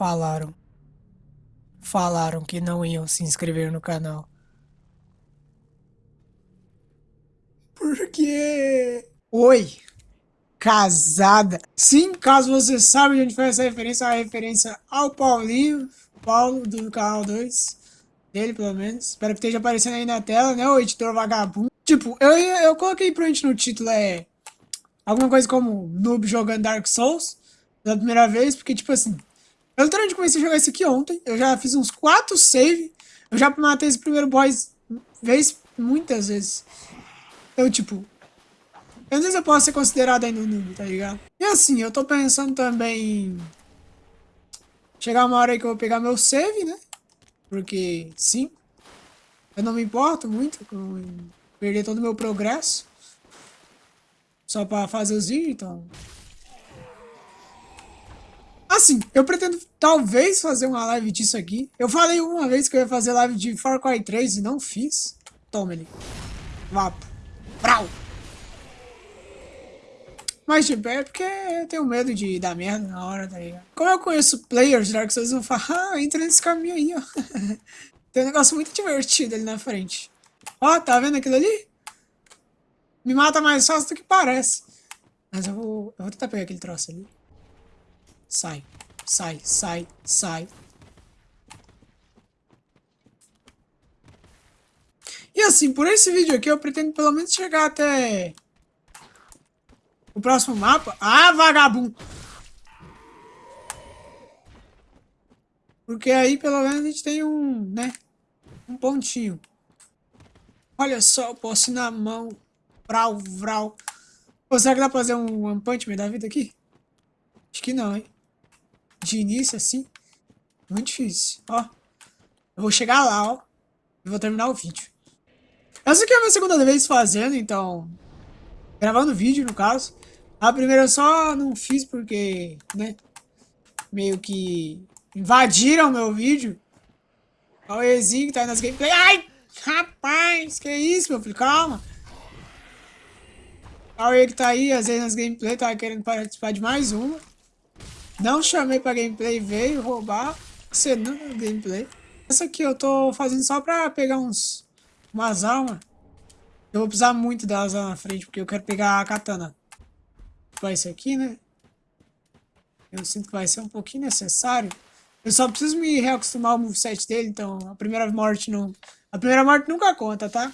Falaram. Falaram que não iam se inscrever no canal. Por quê? Oi. Casada. Sim, caso você saiba de onde foi essa referência, a referência ao Paulinho, Paulo, do canal 2. Dele, pelo menos. Espero que esteja aparecendo aí na tela, né? O editor vagabundo. Tipo, eu, eu coloquei gente no título, é... Alguma coisa como noob jogando Dark Souls. Pela primeira vez, porque, tipo assim... Eu literalmente comecei a jogar isso aqui ontem. Eu já fiz uns 4 save. Eu já matei esse primeiro boss vez, muitas vezes. Eu, tipo... Eu não sei se eu posso ser considerado ainda um noob, tá ligado? E assim, eu tô pensando também. Chegar uma hora aí que eu vou pegar meu save, né? Porque, sim, eu não me importo muito com perder todo o meu progresso. Só pra fazer os vídeos, então... Assim, eu pretendo talvez fazer uma live disso aqui. Eu falei uma vez que eu ia fazer live de Far Cry 3 e não fiz. Toma ele. Vapo. Brau. Mas, tipo, é porque eu tenho medo de dar merda na hora, tá ligado? Como eu conheço players de Dark Souls, eu falo, ah, entra nesse caminho aí, ó. Tem um negócio muito divertido ali na frente. Ó, tá vendo aquilo ali? Me mata mais fácil do que parece. Mas eu vou, eu vou tentar pegar aquele troço ali. Sai, sai, sai, sai. E assim, por esse vídeo aqui eu pretendo pelo menos chegar até o próximo mapa. Ah, vagabundo! Porque aí pelo menos a gente tem um, né, um pontinho. Olha só, posso na mão. Vral, vral. Pô, será que dá pra fazer um One Punch Man da vida aqui? Acho que não, hein? De início, assim, muito difícil. Ó, eu vou chegar lá, ó, e vou terminar o vídeo. Essa aqui é a minha segunda vez fazendo, então, gravando vídeo, no caso. A primeira eu só não fiz porque, né, meio que invadiram meu vídeo. Olha o Ezinho que tá aí nas gameplay. Ai, rapaz, que isso, meu filho, calma. Olha ele que tá aí, às vezes nas gameplay, tava querendo participar de mais uma. Não chamei pra gameplay, veio roubar, cenando gameplay. Essa aqui eu tô fazendo só pra pegar uns umas almas. Eu vou precisar muito delas lá na frente, porque eu quero pegar a katana. Vai ser aqui, né? Eu sinto que vai ser um pouquinho necessário. Eu só preciso me reacostumar ao moveset dele, então a primeira morte não... A primeira morte nunca conta, tá?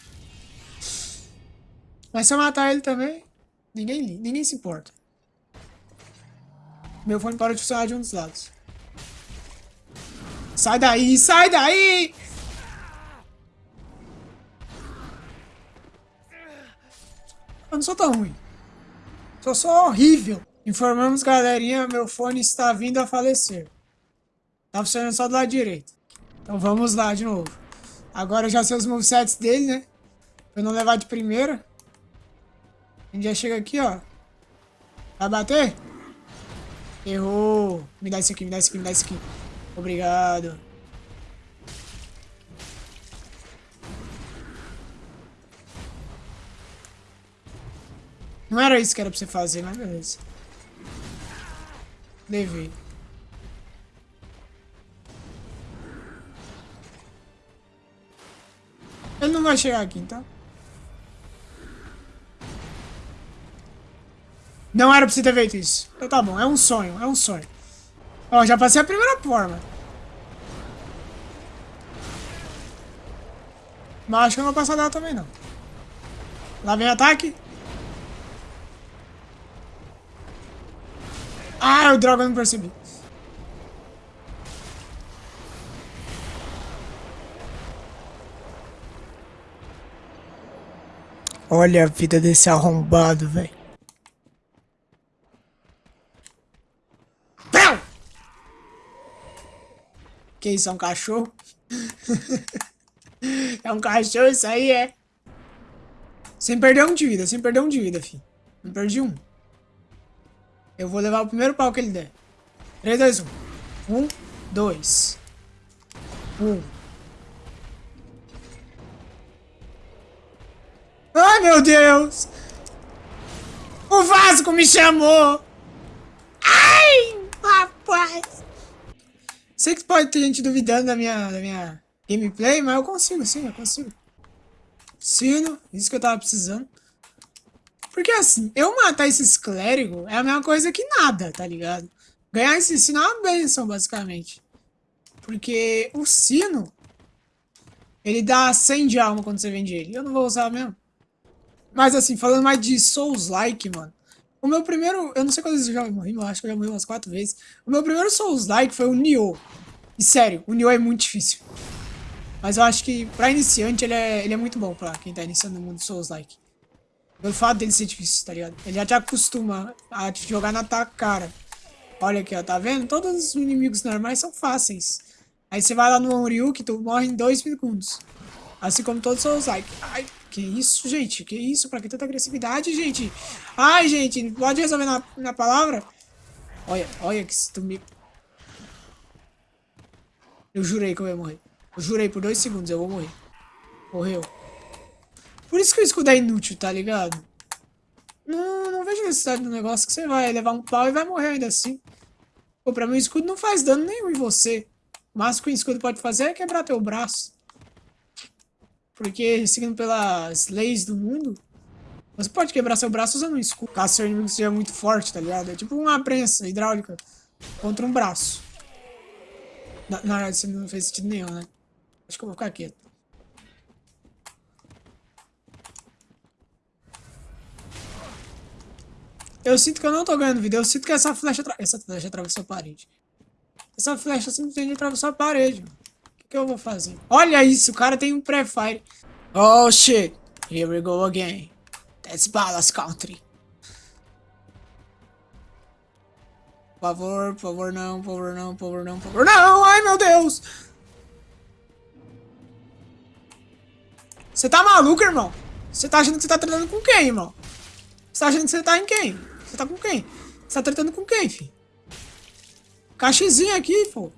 Mas se eu matar ele também, ninguém, ninguém se importa. Meu fone parou de funcionar de um dos lados. Sai daí, sai daí! Eu não sou tão ruim. Sou só horrível. Informamos, galerinha, meu fone está vindo a falecer. Tá funcionando só do lado direito. Então vamos lá de novo. Agora eu já sei os movesets dele, né? Pra eu não levar de primeira. A gente já chega aqui, ó. Vai bater? Errou. Me dá isso aqui, me dá isso aqui, me dá isso aqui. Obrigado. Não era isso que era pra você fazer, mas beleza. Levei. Ele não vai chegar aqui, então. Não era pra você ter feito isso. Então tá bom, é um sonho, é um sonho. Ó, já passei a primeira forma. Mas acho que eu não vou passar dela também, não. Lá vem ataque. Ah, o droga, eu não percebi. Olha a vida desse arrombado, velho. Que isso, é um cachorro? é um cachorro isso aí, é? Sem perder um de vida, sem perder um de vida, filho. Não perdi um. Eu vou levar o primeiro pau que ele der. 3, 2, 1. 1, 2. 1. Ai, meu Deus! O Vasco me chamou! Ai, rapaz! Sei que pode ter gente duvidando da minha, da minha gameplay, mas eu consigo, sim, eu consigo. Sino, isso que eu tava precisando. Porque assim, eu matar esses clérigos é a mesma coisa que nada, tá ligado? Ganhar esse sino é uma benção, basicamente. Porque o sino, ele dá 100 de alma quando você vende ele. Eu não vou usar mesmo. Mas assim, falando mais de Souls-like, mano. O meu primeiro... Eu não sei quantas vezes eu já morri, mas acho que eu já morri umas 4 vezes. O meu primeiro Souls-like foi o Nioh. E sério, o Nioh é muito difícil. Mas eu acho que pra iniciante ele é, ele é muito bom pra quem tá iniciando no mundo Souls-like. Pelo fato dele ser difícil, tá ligado? Ele já te acostuma a jogar na tua cara. Olha aqui, ó, tá vendo? Todos os inimigos normais são fáceis. Aí você vai lá no Onryu que tu morre em 2 segundos. Assim como todos os Souls-like. Ai, que isso, gente? Que isso? Pra que tanta agressividade, gente? Ai, gente, pode resolver na, na palavra? Olha, olha que se tu me... Eu jurei que eu ia morrer. Eu jurei por dois segundos, eu vou morrer. Morreu. Por isso que o escudo é inútil, tá ligado? Não, não vejo necessidade do negócio que você vai levar um pau e vai morrer ainda assim. Pô, pra mim o escudo não faz dano nenhum em você. O máximo que o escudo pode fazer é quebrar teu braço. Porque, seguindo pelas leis do mundo, você pode quebrar seu braço usando um escudo. Caso seu inimigo seja muito forte, tá ligado? É tipo uma prensa hidráulica contra um braço. Na, na verdade, isso não fez sentido nenhum, né? Acho que eu vou ficar quieto. Eu sinto que eu não tô ganhando vida. Eu sinto que essa flecha... Essa flecha atravessou a parede. Essa flecha simplesmente atravessou a parede. O que, eu vou fazer? Olha isso, o cara tem um pré-fire. Oh, shit. Here we go again. That's Ballas Country. Por favor, por favor, não, por favor, não, por favor, não, por favor, não! Ai, meu Deus! Você tá maluco, irmão? Você tá achando que você tá tratando com quem, irmão? Você tá achando que você tá em quem? Você tá com quem? Você tá tratando com quem, filho? Caixezinho aqui, pô.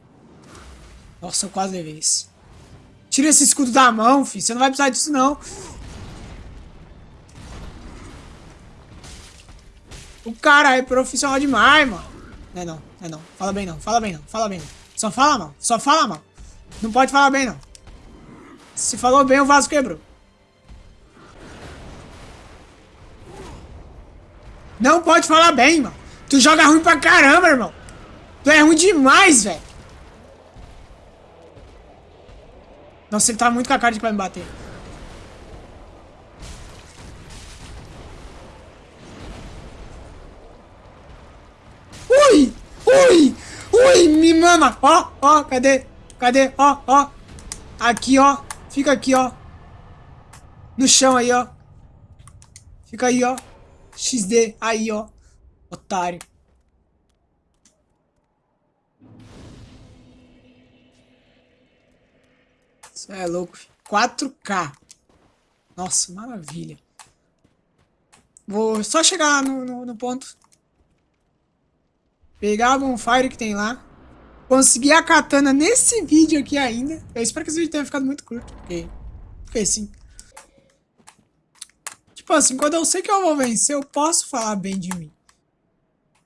Nossa, eu quase levei isso. Tira esse escudo da mão, filho. Você não vai precisar disso, não. O cara é profissional demais, mano. Não é não, não é não. Fala bem não, fala bem não, fala bem não. Só fala mal, só fala mal. Não pode falar bem não. Se falou bem, o vaso quebrou. Não pode falar bem, mano. Tu joga ruim pra caramba, irmão. Tu é ruim demais, velho. Nossa, ele tá muito com a cara de vai me bater. Ui! Ui! Ui! Me mama! Ó, ó, cadê? Cadê? Ó, ó. Aqui, ó. Fica aqui, ó. No chão aí, ó. Fica aí, ó. XD, aí, ó. Otário. É louco. 4K. Nossa, maravilha. Vou só chegar no, no, no ponto. Pegar a bonfire que tem lá. Conseguir a katana nesse vídeo aqui ainda. Eu espero que esse vídeo tenha ficado muito curto. Porque, porque sim. Tipo assim, quando eu sei que eu vou vencer, eu posso falar bem de mim.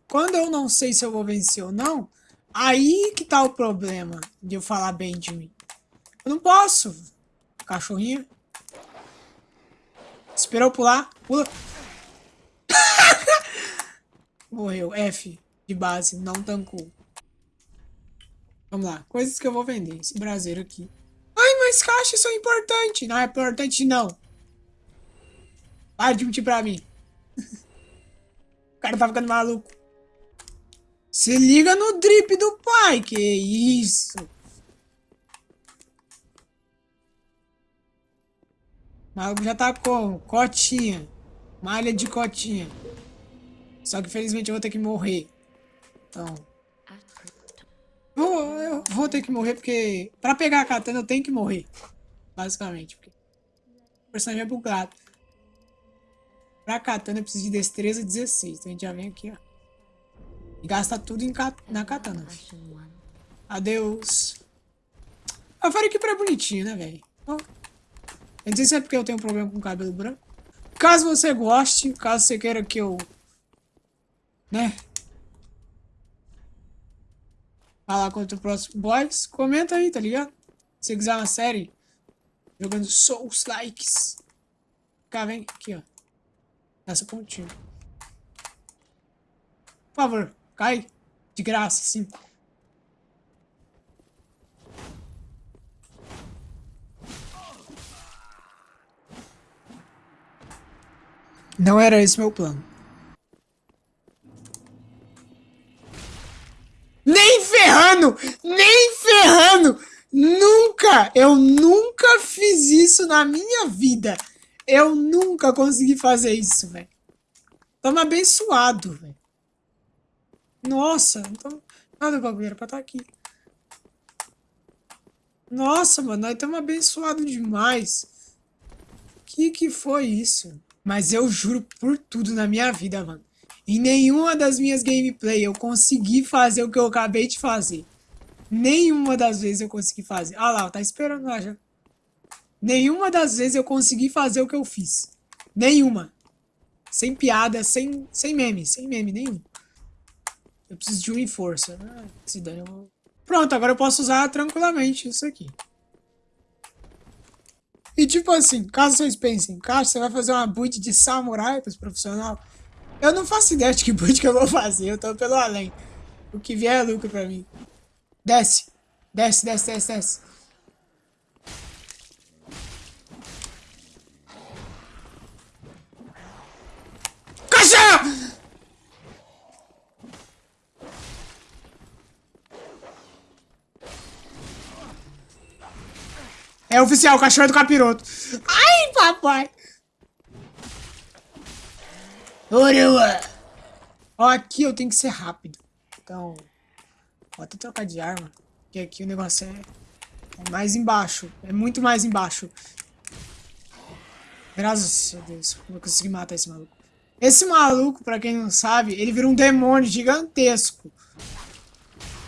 Quando eu não sei se eu vou vencer ou não, aí que tá o problema de eu falar bem de mim. Eu não posso. Cachorrinho. Esperou pular. Pula. Morreu. F de base. Não tancou. Vamos lá. Coisas que eu vou vender. Esse braseiro aqui. Ai, mas caixas são importantes. Não é importante, não. Para de mentir pra mim. o cara tá ficando maluco. Se liga no drip do pai. Que isso. Maluco já tá com cotinha. Malha de cotinha. Só que infelizmente eu vou ter que morrer. Então... Vou, eu vou ter que morrer porque... Pra pegar a katana eu tenho que morrer. Basicamente. Porque o personagem é bugado. Pra katana eu preciso de destreza 16. Então a gente já vem aqui, ó. E gasta tudo em na katana. Adeus. A Fariquipra é bonitinho, né, velho? Eu não sei se é porque eu tenho problema com cabelo branco. Caso você goste, caso você queira que eu... Né? falar contra o próximo boss, comenta aí, tá ligado? Se quiser uma série jogando Souls Likes. Cá, vem aqui, ó. Nessa pontinha. Por favor, cai. De graça, sim. Não era esse meu plano. Nem ferrando! Nem ferrando! Nunca! Eu nunca fiz isso na minha vida. Eu nunca consegui fazer isso, velho. Tamo abençoado, velho. Nossa, então... Nada, bagulho, era pra estar tá aqui. Nossa, mano, nós estamos abençoados demais. Que que foi isso? Mas eu juro por tudo na minha vida, mano. Em nenhuma das minhas gameplay eu consegui fazer o que eu acabei de fazer. Nenhuma das vezes eu consegui fazer. Ah lá, tá esperando lá já. Nenhuma das vezes eu consegui fazer o que eu fiz. Nenhuma. Sem piada, sem, sem meme, sem meme nenhum. Eu preciso de um força. Ah, se dane, eu vou... Pronto, agora eu posso usar tranquilamente isso aqui. E tipo assim, caso vocês pensem, cara, você vai fazer uma build de samurai para os profissionais? Eu não faço ideia de que build que eu vou fazer, eu tô pelo além. O que vier é lucro pra mim. Desce, desce, desce, desce, desce. Cachorro! É oficial, o cachorro é do capiroto. Ai, papai. Oroa. Ó, aqui eu tenho que ser rápido. Então, vou até trocar de arma. Porque aqui o negócio é, é mais embaixo. É muito mais embaixo. Graças a Deus, eu consegui matar esse maluco. Esse maluco, pra quem não sabe, ele vira um demônio gigantesco.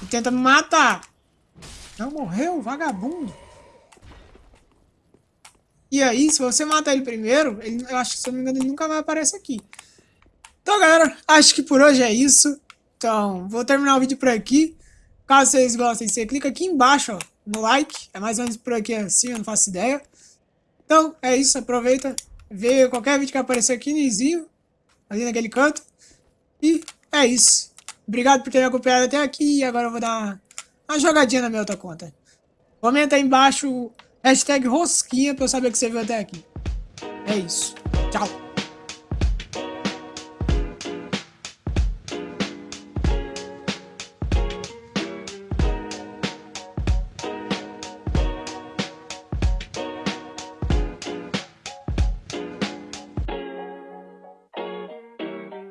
E tenta me matar. Não morreu, vagabundo. E aí, se você matar ele primeiro, ele, eu acho que, se eu não me engano, ele nunca mais aparece aqui. Então, galera, acho que por hoje é isso. Então, vou terminar o vídeo por aqui. Caso vocês gostem, você clica aqui embaixo, ó, no like. É mais ou menos por aqui assim, eu não faço ideia. Então, é isso. Aproveita, vê qualquer vídeo que aparecer aqui no izinho, ali naquele canto. E é isso. Obrigado por ter acompanhado até aqui. E agora eu vou dar uma, uma jogadinha na minha outra conta. Comenta aí embaixo Hashtag rosquinha pra eu saber que você viu até aqui. É isso. Tchau.